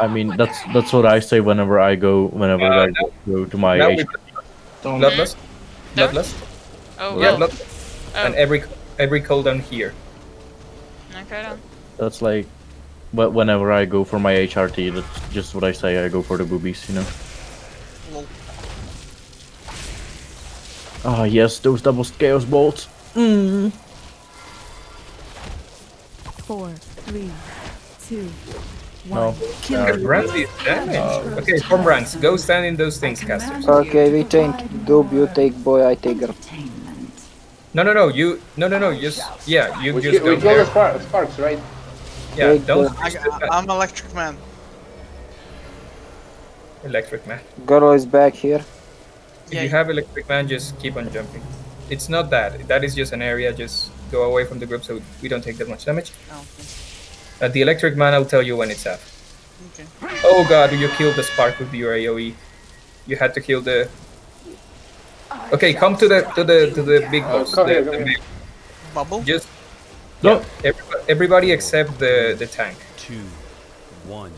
I mean, that's that's what I say whenever I go whenever Uh, I go, go to my Now H- we bloodlust, bloodlust, Oh, yeah, well. blood, Oh, and every every cooldown here. okay then. That's like, but whenever I go for my HRT, that's just what I say. I go for the boobies, you know. Lol. Ah, yes, those double chaos bolts. Mm. Four, three, two, No. Uh, Brands is damage. Okay, form ranks. Go stand in those things, casters. Okay, we change dub, you take boy, I take girl. No, no, no. You, no, no, no. Just yeah, you We, just kill, go we the there. spark, sparks, right? Yeah, Take don't I, I, I'm electric man. electric man. Girl is back here. If Yeah. you have electric man, just keep on jumping. It's not that. That is just an area. Just go away from the group so we don't take that much damage. Oh, Uh, the electric man, I'll tell you when it's up. okay. Oh god, you killed the spark with your AoE. You had to kill the. Okay, come to the to the to the big Oh, boss. come the- here, the big- Bubble. Just No. yeah, everybody, everybody except the the tank. two, one.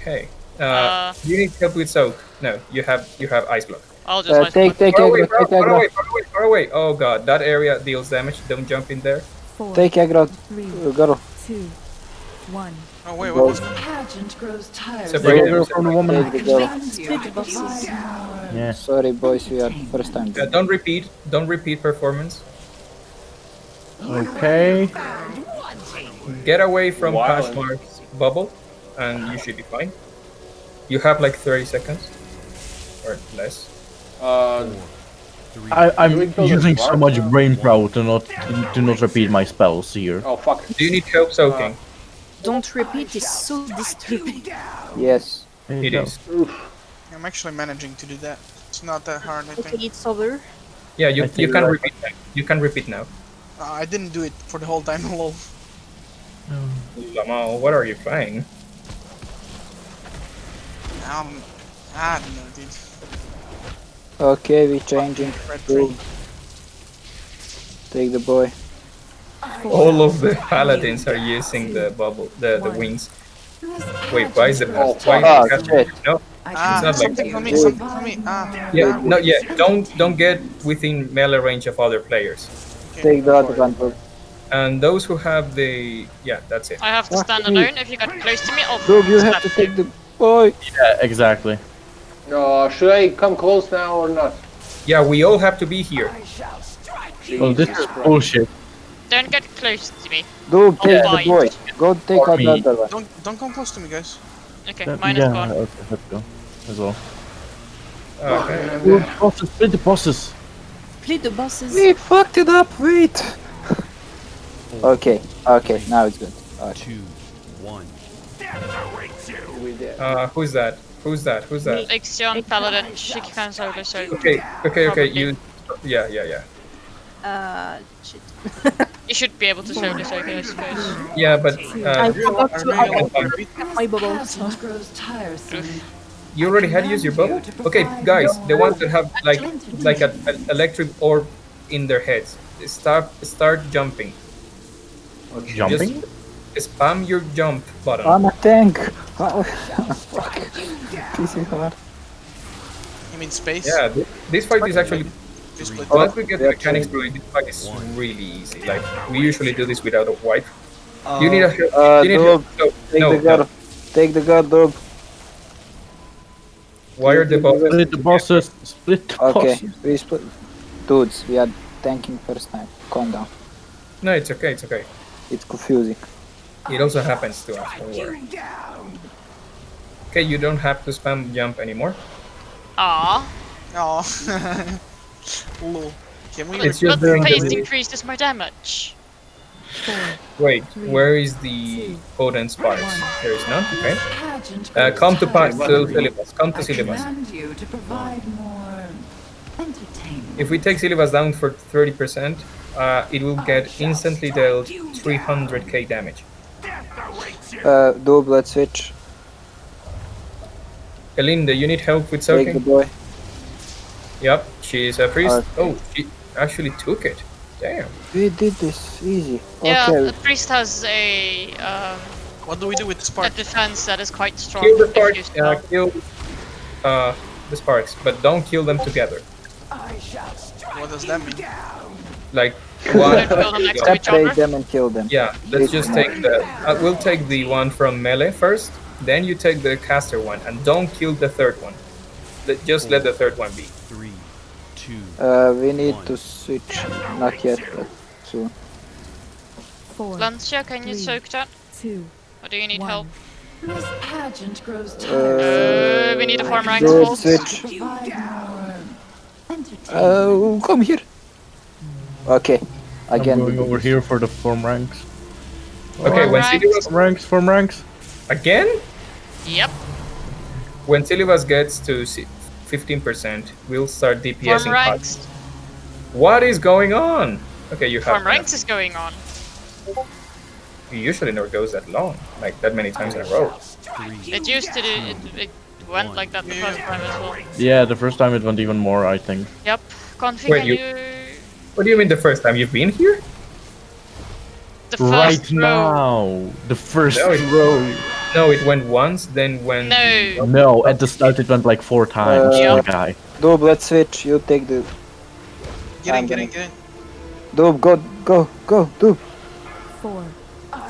Okay. Uh, Uh. you need help with soak. No, you have you have ice block. I'll just Uh, ice take, block. take Far away, aggro, far, take far aggro. away, far away, far away. Oh god, that area deals damage. Don't jump in there. Four, Take aggro, three, uh, girl. two, one. Oh wait, Go. what was Pageant grows tired. Separate Go them. from the woman. Take the girl. Split the bosses. Yeah. Sorry boys, we are first time. Uh, don't repeat. Don't repeat performance. Okay. Get away from Wow. Kashmar's bubble, and you should be fine. You have like 30 seconds or less. Uh, Three. I, I'm we kill the using so spark? much brain power to not to not repeat my spells here. oh fuck. Do you need help soaking? Don't repeat is so disturbing. Yes. It is. I'm actually managing to do that. It's not that hard, I think. Okay, think. it's over. Yeah, you, you can right. repeat now. You can repeat now. Uh, I didn't do it for the whole time. Lol. Lamal, what are you playing? Um, I don't know, dude. Okay, we're changing. Red Take the boy. All of the paladins are using the bubble, the, the wings. Wait, why is the Oh, why Ah, is the shit. no? Ah, not like something for me, something for me. Ah, Yeah, ah, no, yeah. Don't don't get within melee range of other players. Take the other one. Dub. And those who have the yeah, that's it. I have to stand alone. If you get close to me, I'll Dub, you have to take the boy. Yeah, exactly. No, should I come close now or not? Yeah, we all have to be here. Well, this Jesus is bullshit. Don't get close to me. Dub, take Oh, the boy. Go take For out the other one. Don't don't come close to me, guys. Okay, That- mine yeah, is gone. okay, let's go. As well. Okay. Split the bosses, split the bosses. Split the bosses. We fucked it up. Wait. Okay. Okay. Now it's good. Okay. Two, one. Uh, who's that? Who's that? Who's that? Ixion, Paladin, she can solo, so Okay, okay, okay. You. Yeah, yeah, yeah. Uh, shit. you should be able to solo, so I suppose. Yeah, but I uh, forgot I to really I to repeat. my bubble. So. Pageant grows tiresome. you already had used your bubble. Okay, guys, the ones that have like like an electric orb in their heads, start start jumping. Jumping? Just spam your jump button. I'm a tank. Oh, fuck. This is hard. You mean space? Yeah, th- this fight is actually This split. once we get the mechanics going, this fight is really easy. Like we usually do this without a wipe. you need a help. Uh, you need Dub, help. No, take no, the guard. no. Take the guard, Dub. Why are the bosses? Split the bosses. Split the Okay, bosses. we split. Dudes, we are tanking first time. Calm down. No, it's okay. It's okay. It's confusing. It also happens to us. Don't worry. Okay, you don't have to spam jump anymore. Ah, Oh. Lol. Can we? It's but just doing pace the- increases my damage. Wait, where is the Odin sparks? There is none. Okay. Uh, come to pa- tiresome. to Silivas. Come to I Silivas. command you to provide more entertainment. If we take Silivas down for 30%, uh, it will get instantly dealt 300k damage. Uh, Dub, let's switch. Elinda, you need help with Take the boy. Yep, she's a priest. Okay. Oh, she actually took it. Damn. We did this easy. Yeah, Okay. the priest has a um, What do we do with the A defense that is quite strong. Kill the if you sparks. Uh, kill uh, the sparks, but don't kill them together. I What does that mean? Like Wanna one. kill them next to each Separate them and kill them. Yeah, let's just take the. Uh, we'll take the one from melee first. Then you take the caster one, and don't kill the third one. Let, just let the third one be. Three, two, Uh, we need to switch. Not yet, but soon. Four, Lancia, can you soak that? two, Or do you need one. help? This pageant grows Uh, Uh, we need a farm rank Good vault. switch. Provide more entertainment. Uh, come here. Okay. I'm Again. going over here for the form ranks. Okay, Form when ranks. Silivas Form ranks, form ranks. again, Yep. when Silivas gets to 15%, we'll start DPSing. Form ranks. What is going on? Okay, you have. Form ranks is going on. It usually never goes that long, like that many times in a row. It used to do. It, it went like that the first time as well. Yeah, the first time it went even more, I think. Yep. Config, Wait, can you- you... What do you mean the first time you've been here? The first Right row. now, the first No, it- row. No, it went once, then went... No. No, at the start it went like four times. Uh, my guy. Doob, let's switch. You take the. Get in, get in, get in. Doob, go, go, go, Doob. Four,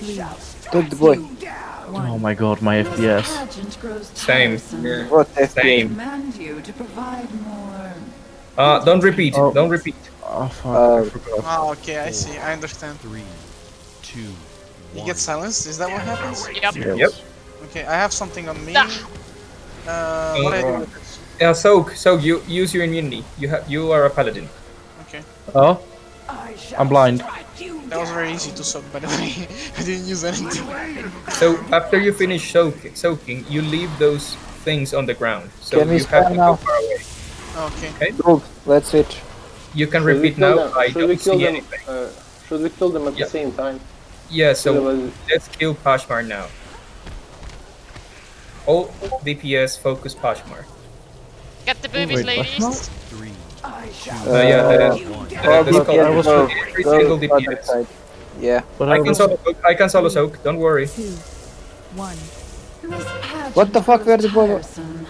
three, Take the boy. one. Oh my god, my This FPS. grows Same. tiresome. What Same. FPS? Command you to provide more. Uh, don't repeat. Oh. Don't repeat. Oh fuck, Uh, I forgot. Oh, okay, I see. I understand. three, two, He one. gets silenced. Is that what happens? Yep. Yes. Yep. Okay, I have something on me. Ah. Uh, what do I do with this? Yeah, soak, soak. You use your immunity. You have. You are a paladin. Okay, Oh, I'm blind. that was very easy to soak, by the way. I didn't use anything. So after you finish soak, soaking, you leave those things on the ground. So Can you have to now? go far away. Okay. Doob, let's switch. You can Should repeat kill now. them? I Should we don't kill see them? anything. Uh, should we kill them at Yeah. the same time? Yeah. So Silivas- let's kill Pashmar now. All DPS focus Pashmar. Get the boobies, wait, ladies. Three, Uh, yeah, the, one. the, All the DPS skull- I was- go, every go single other DPS. side. Yeah. But I I can was solo soak. I can solo soak. Don't worry. Two, one. This pageant What the fuck, grows where the ball- tiresome. I command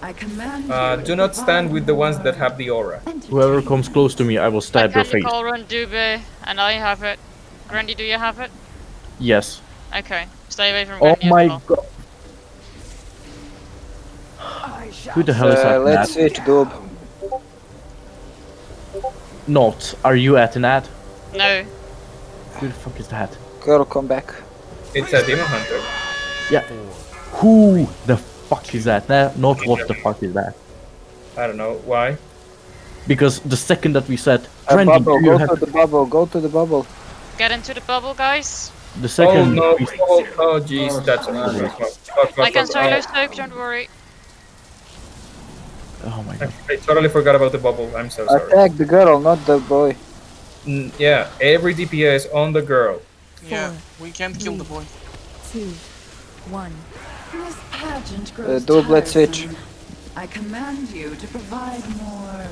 Uh, you do not stand with the ones that have the aura. whoever comes close to me, I will I stab your can face. call run Dube, and I have it. Grandy, do you have it? Yes. Okay. Stay away from Oh my well. god. Who the hell is Uh, that? let's Nat? switch, Doob. Not. Are you at an ad? No. Who the fuck is that? Girl, come back. It's a demon hunter. Yeah. Who the fuck is that? Nah, not what the fuck is that? I don't know why. Because the second that we said, Uh, Trendy, bubble, do you go have to the bubble, go to the bubble. Get into the bubble, guys. the second. Oh second no! we Oh, oh jeez, that's a fuck, fuck, fuck, I can fuck, solo oh. soak, don't worry. Oh my god. I totally forgot about the bubble. I'm so sorry. Attack the girl, not the boy. Mm, yeah, every DPS on the girl. Yeah, we can't kill the boy. Two, one. This pageant Uh, grows Doob, let's switch. I command you to provide more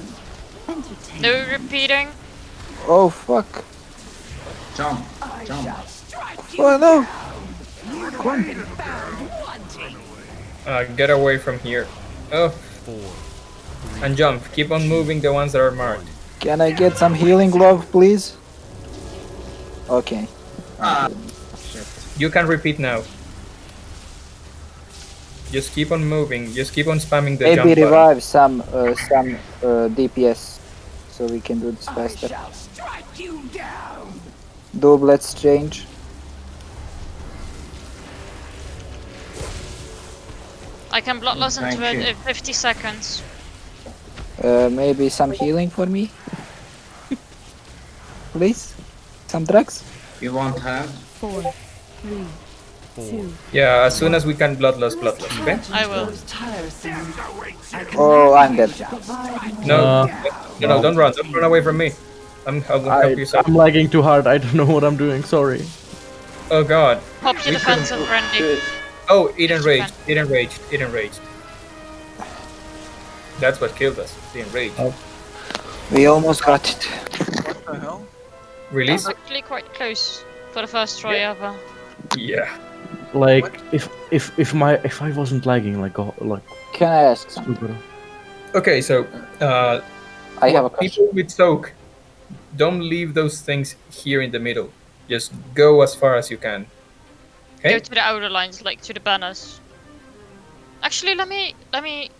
entertainment. No repeating. Oh fuck. Jump. I Jump. shall strike you Oh no. Uh, get away from here. Oh, Four, and jump. Keep on moving the ones that are marked. Can I get some healing glove, please? Okay. Ah. You can repeat now. Just keep on moving. Just keep on spamming the Maybe jump button. revive some uh, some uh, DPS so we can do this faster. shall strike you down. Doob, let's change. I can bloodlust into Thank it in 50 seconds. Uh, maybe some healing for me? Please? Some drugs? You won't have. Four, three, four, two. Yeah, as soon as we can bloodlust, This bloodlust. Okay? I will. grows tiresome. I Oh, I'm dead. to provide more No, Uh, no, no, don't run. Don't run away from me. I'm, I'll help I, you. Soak. I'm lagging too hard. I don't know what I'm doing. Sorry. Oh god. Pop your We defense couldn't- on Grandy. Good. Oh, it enraged. It enraged. It enraged. That's what killed us. The enrage. Oh. We almost got it. What the hell? Release? Actually quite close for the first try ever. Yeah. Like if if if my if I wasn't lagging like oh, like Can I ask something? Okay, so uh, I have a question. people with soak, don't leave those things here in the middle. Just go as far as you can. Go Okay. to the outer lines, like to the banners. Actually, let me let me